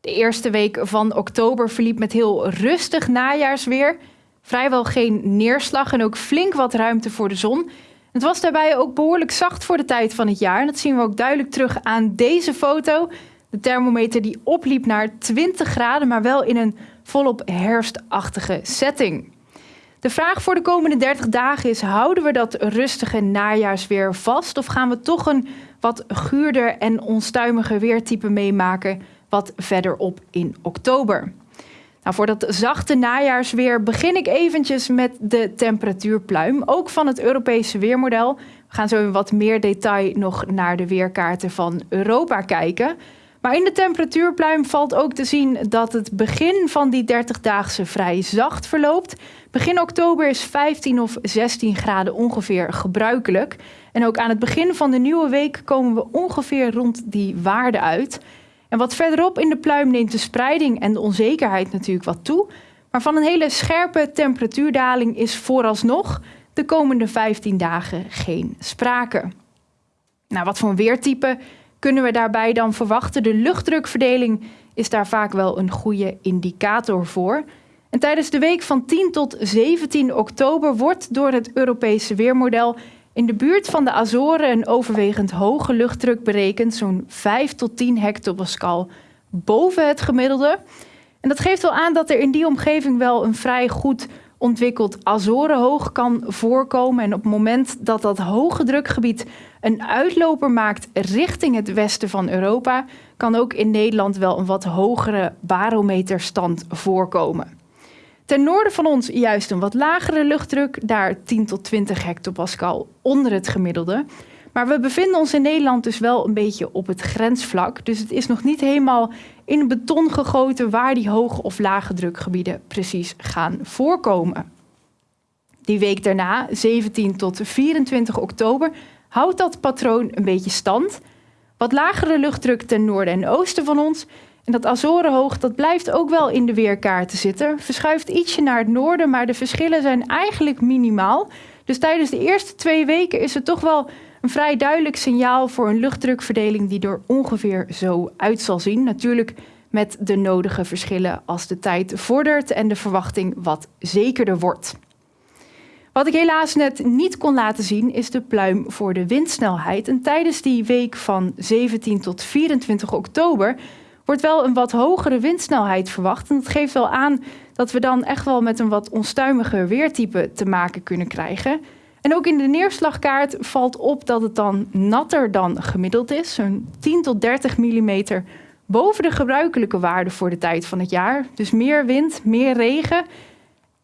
De eerste week van oktober verliep met heel rustig najaarsweer. Vrijwel geen neerslag en ook flink wat ruimte voor de zon. Het was daarbij ook behoorlijk zacht voor de tijd van het jaar. En dat zien we ook duidelijk terug aan deze foto. De thermometer die opliep naar 20 graden, maar wel in een volop herfstachtige setting. De vraag voor de komende 30 dagen is: houden we dat rustige najaarsweer vast of gaan we toch een wat guurder en onstuimiger weertype meemaken wat verderop in oktober? Nou, voor dat zachte najaarsweer begin ik eventjes met de temperatuurpluim, ook van het Europese weermodel. We gaan zo in wat meer detail nog naar de weerkaarten van Europa kijken. Maar in de temperatuurpluim valt ook te zien dat het begin van die 30-daagse vrij zacht verloopt. Begin oktober is 15 of 16 graden ongeveer gebruikelijk. En ook aan het begin van de nieuwe week komen we ongeveer rond die waarde uit. En wat verderop in de pluim neemt de spreiding en de onzekerheid natuurlijk wat toe. Maar van een hele scherpe temperatuurdaling is vooralsnog de komende 15 dagen geen sprake. Nou, wat voor een weertype kunnen we daarbij dan verwachten? De luchtdrukverdeling is daar vaak wel een goede indicator voor. En tijdens de week van 10 tot 17 oktober wordt door het Europese weermodel in de buurt van de Azoren een overwegend hoge luchtdruk berekend, zo'n 5 tot 10 hectopascal boven het gemiddelde. En dat geeft wel aan dat er in die omgeving wel een vrij goed ontwikkeld Azorenhoog kan voorkomen. En op het moment dat dat hoge drukgebied een uitloper maakt richting het westen van Europa, kan ook in Nederland wel een wat hogere barometerstand voorkomen. Ten noorden van ons juist een wat lagere luchtdruk, daar 10 tot 20 hectopascal onder het gemiddelde. Maar we bevinden ons in Nederland dus wel een beetje op het grensvlak. Dus het is nog niet helemaal in beton gegoten waar die hoge of lage drukgebieden precies gaan voorkomen. Die week daarna, 17 tot 24 oktober, houdt dat patroon een beetje stand. Wat lagere luchtdruk ten noorden en oosten van ons en dat Azorenhoog, dat blijft ook wel in de weerkaarten zitten. Verschuift ietsje naar het noorden, maar de verschillen zijn eigenlijk minimaal. Dus tijdens de eerste twee weken is het toch wel een vrij duidelijk signaal voor een luchtdrukverdeling die er ongeveer zo uit zal zien. Natuurlijk met de nodige verschillen als de tijd vordert en de verwachting wat zekerder wordt. Wat ik helaas net niet kon laten zien is de pluim voor de windsnelheid. En tijdens die week van 17 tot 24 oktober wordt wel een wat hogere windsnelheid verwacht. En dat geeft wel aan dat we dan echt wel met een wat onstuimiger weertype te maken kunnen krijgen. En ook in de neerslagkaart valt op dat het dan natter dan gemiddeld is. Zo'n 10 tot 30 mm boven de gebruikelijke waarde voor de tijd van het jaar. Dus meer wind, meer regen.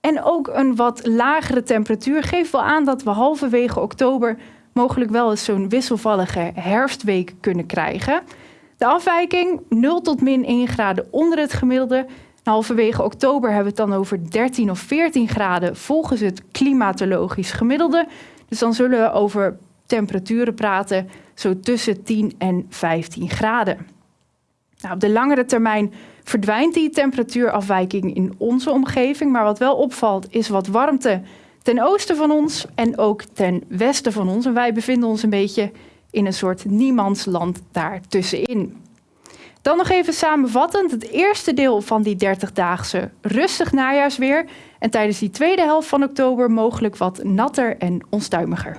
En ook een wat lagere temperatuur geeft wel aan dat we halverwege oktober mogelijk wel eens zo'n wisselvallige herfstweek kunnen krijgen. De afwijking 0 tot min 1 graden onder het gemiddelde. Halverwege oktober hebben we het dan over 13 of 14 graden volgens het klimatologisch gemiddelde. Dus dan zullen we over temperaturen praten zo tussen 10 en 15 graden. Nou, op de langere termijn verdwijnt die temperatuurafwijking in onze omgeving. Maar wat wel opvalt is wat warmte ten oosten van ons en ook ten westen van ons. En wij bevinden ons een beetje in een soort niemandsland daartussenin. Dan nog even samenvattend het eerste deel van die 30-daagse rustig najaarsweer. En tijdens die tweede helft van oktober mogelijk wat natter en onstuimiger.